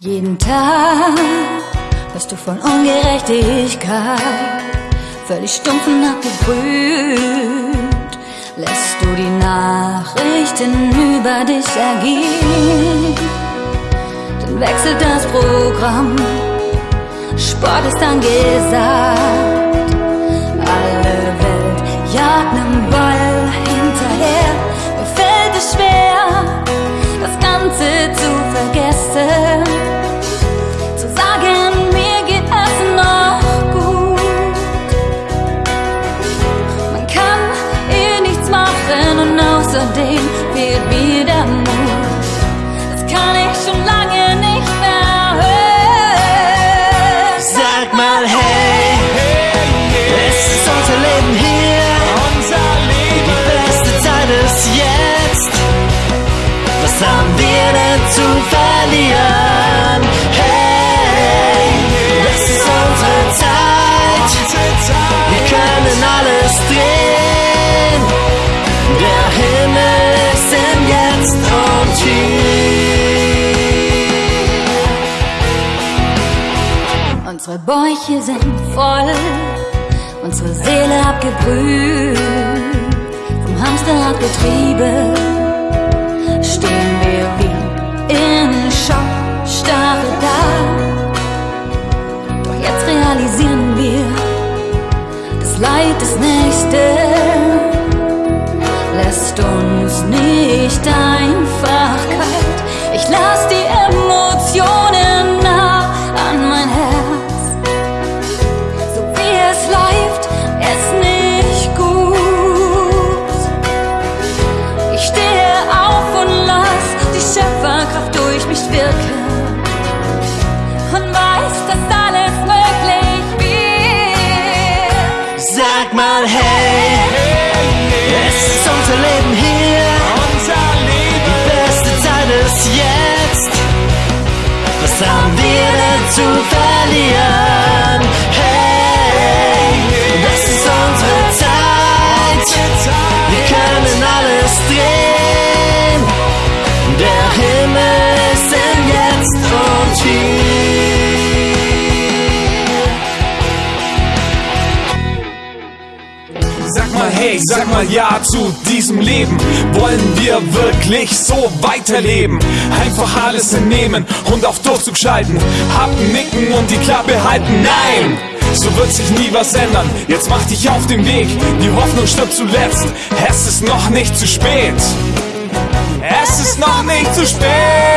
Jeden Tag hörst du von Ungerechtigkeit, völlig stumpf und abgebrüht. Lässt du die Nachrichten über dich ergehen, dann wechselt das Programm, Sport ist angesagt. Außerdem fehlt mir der Mut. Das kann ich schon lange nicht mehr hören. Sag mal hey, es ist unser Leben hier, die beste Zeit ist jetzt. Was haben wir denn zu verlieren? Bäuche sind voll, unsere Seele abgebrüht, vom Hamsterradgetriebe stehen wir wie in Schock, starre da. Doch jetzt realisieren wir, das Leid des Nächsten lässt uns nicht einfach mal hey, es ist unser Leben hier, die beste Zeit ist jetzt. Was haben wir denn zu verlieren? Sag mal hey, sag mal ja zu diesem Leben. Wollen wir wirklich so weiterleben? Einfach alles entnehmen und auf Durchzug schalten. Happen, nicken und die Klappe halten. Nein! So wird sich nie was ändern. Jetzt mach dich auf den Weg. Die Hoffnung stirbt zuletzt. Es ist noch nicht zu spät. Es ist noch nicht zu spät.